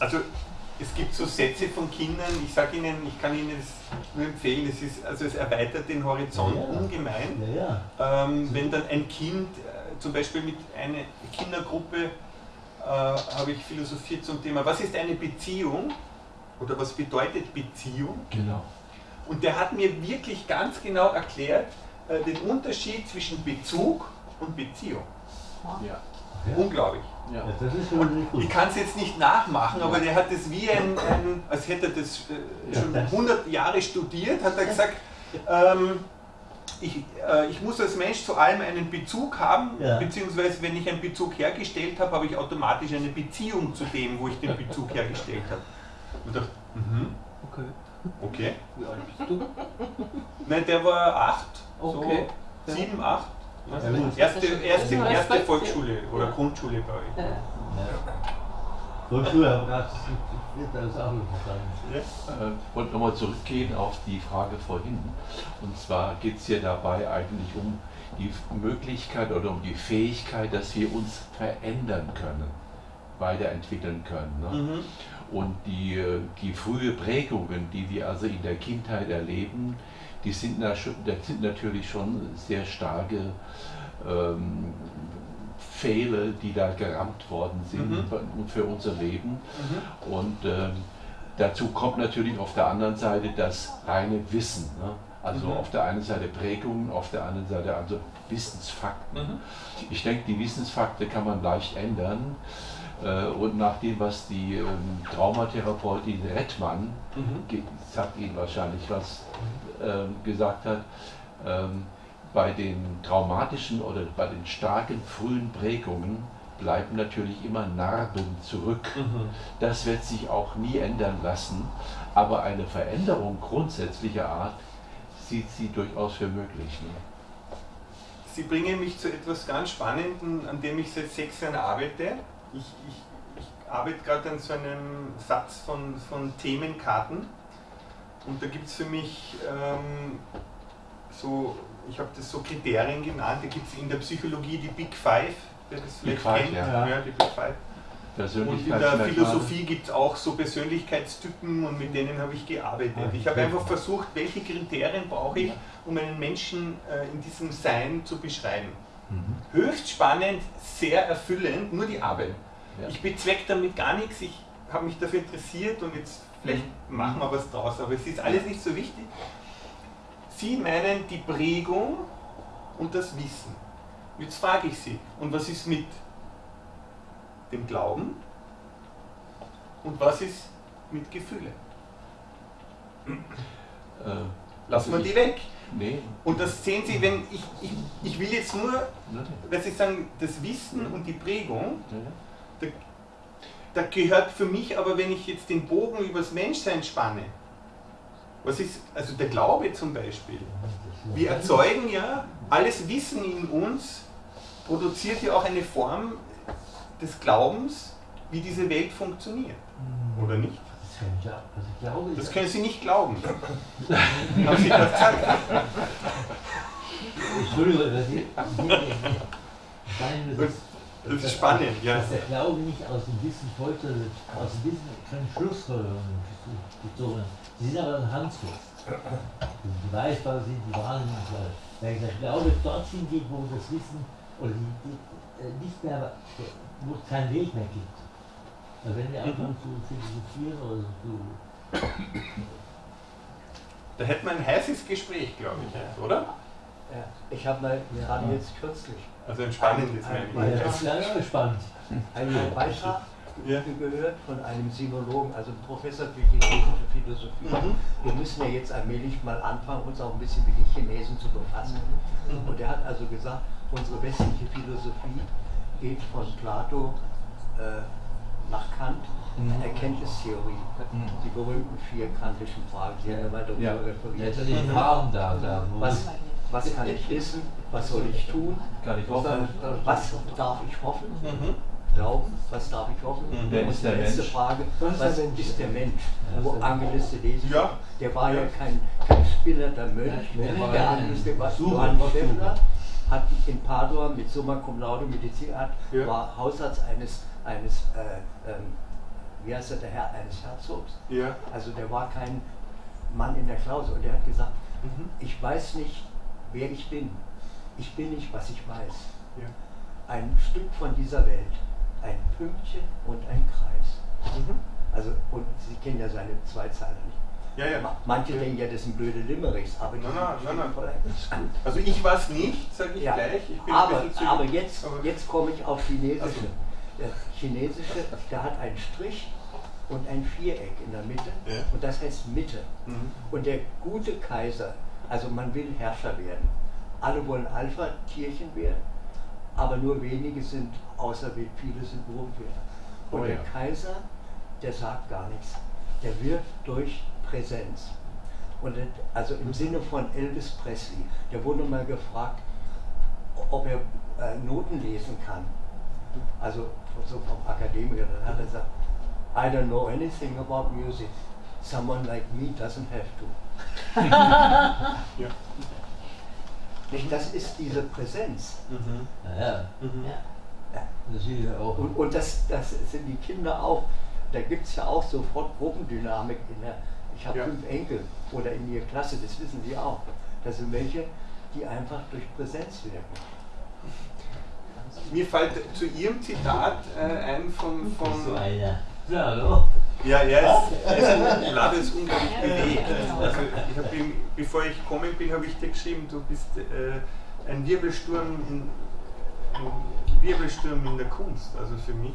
Also es gibt so Sätze von Kindern, ich sage Ihnen, ich kann Ihnen das nur empfehlen, es, ist, also es erweitert den Horizont ja, ungemein. Ja, ja. Ähm, wenn dann ein Kind, äh, zum Beispiel mit einer Kindergruppe, äh, habe ich philosophiert zum Thema, was ist eine Beziehung oder was bedeutet Beziehung? Genau. Und der hat mir wirklich ganz genau erklärt äh, den Unterschied zwischen Bezug und Beziehung. Ja. Unglaublich. Ja. das ist schon gut. Ich kann es jetzt nicht nachmachen, aber der hat das wie ein, ein als hätte er das äh, schon 100 Jahre studiert, hat er gesagt, ähm, ich, äh, ich, muss als Mensch zu allem einen Bezug haben, ja. beziehungsweise wenn ich einen Bezug hergestellt habe, habe ich automatisch eine Beziehung zu dem, wo ich den Bezug hergestellt habe. Und dachte, mhm. okay. Okay. Wie alt bist du? Nein, der war acht. Okay. So sieben, acht. Erste, erste, erste Volksschule oder Grundschule bei euch. Volksschule, aber das ist auch nicht verstanden. Ich wollte nochmal zurückgehen auf die Frage vorhin. Und zwar geht es hier dabei eigentlich um die Möglichkeit oder um die Fähigkeit, dass wir uns verändern können, weiterentwickeln können. Ne? Mhm. Und die, die frühe Prägungen, die wir also in der Kindheit erleben, die sind, das sind natürlich schon sehr starke ähm, Pfähle, die da gerammt worden sind mhm. für unser Leben. Mhm. Und ähm, dazu kommt natürlich auf der anderen Seite das reine Wissen. Ne? Also mhm. auf der einen Seite Prägungen, auf der anderen Seite also Wissensfakten. Mhm. Ich denke, die Wissensfakten kann man leicht ändern. Äh, und nach dem, was die ähm, Traumatherapeutin Rettmann, mhm. sagt Ihnen wahrscheinlich was, ähm, gesagt hat, ähm, bei den traumatischen oder bei den starken frühen Prägungen bleiben natürlich immer Narben zurück. Mhm. Das wird sich auch nie ändern lassen, aber eine Veränderung grundsätzlicher Art sieht sie durchaus für möglich. Ne? Sie bringen mich zu etwas ganz Spannendem, an dem ich seit sechs Jahren arbeite. Ich, ich, ich arbeite gerade an so einem Satz von, von Themenkarten und da gibt es für mich ähm, so, ich habe das so Kriterien genannt, da gibt es in der Psychologie die Big Five, wer das vielleicht Five, kennt, ja. ja. die Big Five. Und in der Philosophie gibt es auch so Persönlichkeitstypen und mit denen habe ich gearbeitet. Ah, ich habe einfach versucht, welche Kriterien brauche ich, um einen Menschen äh, in diesem Sein zu beschreiben. Mhm. Höchst spannend, sehr erfüllend, nur die Arbeit. Ja. Ich bezwecke damit gar nichts, ich habe mich dafür interessiert und jetzt vielleicht mhm. machen wir was draus, aber es ist alles nicht so wichtig. Sie meinen die Prägung und das Wissen. Jetzt frage ich Sie, und was ist mit dem Glauben und was ist mit Gefühle? Äh, Lassen wir die weg. Nee. Und das sehen Sie, wenn ich, ich, ich will jetzt nur, dass ich sagen, das Wissen und die Prägung, da, da gehört für mich aber, wenn ich jetzt den Bogen übers Menschsein spanne, was ist, also der Glaube zum Beispiel. Wir erzeugen ja, alles Wissen in uns produziert ja auch eine Form des Glaubens, wie diese Welt funktioniert. Oder nicht? Das können Sie nicht glauben. Haben Sie das gesagt? Entschuldigung, das ist spannend, ja. Dass der Glaube nicht aus dem Wissen folgt, aus dem Wissen keine Schlussfolgerungen gezogen Sie sind aber ein Handfest. Die Beweisbare sind die Wahrnehmung. Wenn der Glaube dorthin geht, wo das Wissen oder die, die, äh, nicht mehr, wo es keinen Weg mehr gibt. Also wenn wir anfangen mhm. zu philosophieren oder so. Da hätten wir ein heißes Gespräch, glaube ich, oder? Ja, ich habe mal gerade ja. jetzt kürzlich. Also ein spannendes ein, Ja, das ist ja spannend. Einen Beitrag ja. gehört von einem Sinologen, also einem Professor für chinesische Philosophie. Mhm. Wir müssen ja jetzt allmählich mal anfangen, uns auch ein bisschen mit den Chinesen zu befassen. Mhm. Und er hat also gesagt, unsere westliche Philosophie geht von Plato äh, nach Kant, mhm. Erkenntnistheorie, mhm. die berühmten vier kantischen Fragen, die haben wir weiter ja. referiert. Ja, die Fragen da, da was, was kann ich wissen? Was soll ich tun? Kann ich hoffen? Was darf ich hoffen? Mhm. Glauben, was darf ich hoffen? Mhm. Wer ist der die letzte Mensch? Frage, was, was ist der Mensch? Wo Angeliste lesen. Ja. Der war ja kein, kein spinnernder Mönch. Ja, der Angeliste war Johann Steffler, hat in Padua mit Summa Cum Laude Medizin, hat, ja. war Hausarzt eines, eines äh, ähm, wie heißt er, der Herr eines Herzogs. Ja. Also der war kein Mann in der Klausel und der hat gesagt, Mhm. ich weiß nicht, wer ich bin. Ich bin nicht, was ich weiß. Ja. Ein Stück von dieser Welt, ein Pünktchen und ein Kreis. Mhm. Also, und Sie kennen ja seine Zweizeiler nicht. Ja, ja. Ma- Manche ja. denken ja, das sind blöde Limericks, aber die Nein, nein, nein, nein. voll- Also ich weiß nicht, sage ich Ja, gleich. Ich aber, aber jetzt, aber- jetzt komme ich auf Chinesische. Ach so. Der Chinesische, der hat einen Strich und ein Viereck in der Mitte Ja. und das heißt Mitte. Mhm. Und der gute Kaiser, also man will Herrscher werden. Alle wollen Alpha-Tierchen werden, aber nur wenige sind auserwählt, viele sind Wurmwähler. Und Oh der ja. Kaiser, der sagt gar nichts. Der wirkt durch Präsenz. Und also im Sinne von Elvis Presley, der wurde mal gefragt, ob er äh, Noten lesen kann. Also so vom Akademiker, dann hat er gesagt, I don't know anything about music. Someone like me doesn't have to. Ja. Nicht? Das ist diese Präsenz. Mhm. Ja, Mhm. das ist ja auch. Und, und das, das sind die Kinder auch. Da gibt es ja auch sofort Gruppendynamik in der. Ich habe Ja. fünf Enkel oder in ihrer Klasse, das wissen sie auch. Das sind welche, die einfach durch Präsenz wirken. Mir fällt zu Ihrem Zitat äh, ein von, So von einer. Ja, hallo. Ja, er ist, er ist ein Lade ist unglaublich bewegt. Also ich habe ihm, bevor ich gekommen bin, habe ich dir geschrieben, du bist äh, ein Wirbelsturm in ein Wirbelsturm in der Kunst, also für mich.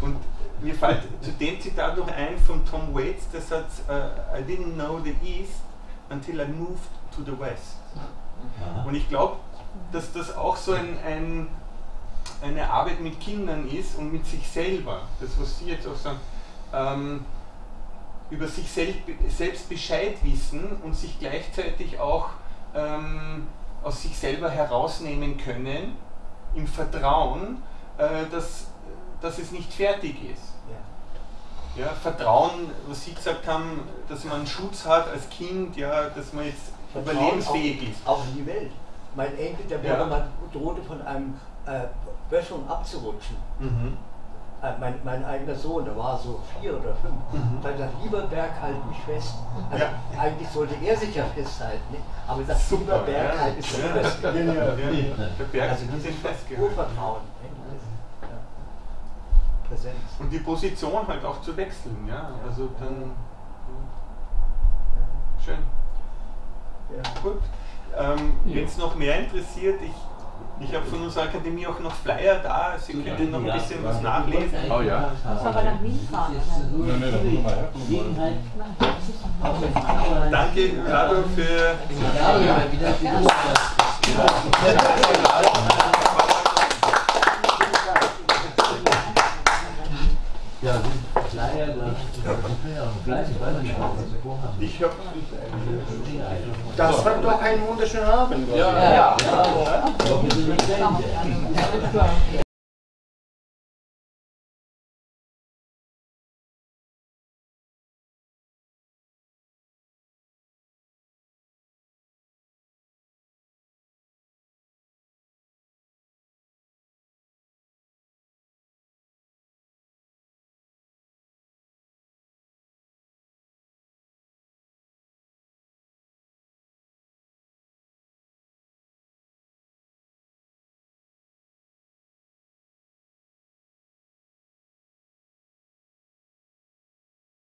Und mir fällt zu dem Zitat noch ein von Tom Waits, der sagt, äh, I didn't know the East until I moved to the West. Und ich glaube, dass das auch so ein, ein, eine Arbeit mit Kindern ist und mit sich selber. Das, was Sie jetzt auch sagen, ähm, über sich sel selbst Bescheid wissen und sich gleichzeitig auch ähm, aus sich selber herausnehmen können, im Vertrauen, äh, dass, dass es nicht fertig ist. Ja. Vertrauen, was Sie gesagt haben, dass man einen Schutz hat als Kind, ja, dass man jetzt Vertrauen überlebensfähig ist. Auch, auch in die Welt. Mein Enkel, der Ja. drohte von einem äh, Böschung abzurutschen. Mhm. Äh, mein, mein eigener Sohn, der war so vier oder fünf, Mhm. da hat er gesagt, lieber Berg, halt mich fest. Also Ja. eigentlich sollte er sich ja festhalten, nicht? aber er sagt, Super, lieber Berg, ja. halt mich fest. ja, ja, ja. Der Berg Also dieses. Urvertrauen. nicht? Ja. Präsenz. Und die Position halt auch zu wechseln, ja. Also dann. Schön. Ja. Gut. Ähm, Ja. Wenn es noch mehr interessiert, ich, ich habe von unserer Akademie auch noch Flyer da, Sie können noch ein bisschen was nachlesen. Oh ja. Muss aber nach Wien fahren, oder? Nein, da anderen- Danke, Rado, für. Ja, ja, wieder die Ja, die Flyer, das ist ja gleich, ich weiß nicht, was sie vorhaben. Ich habe. Das war doch ein wunderschöner Abend. Ja, ja, nicht fertig.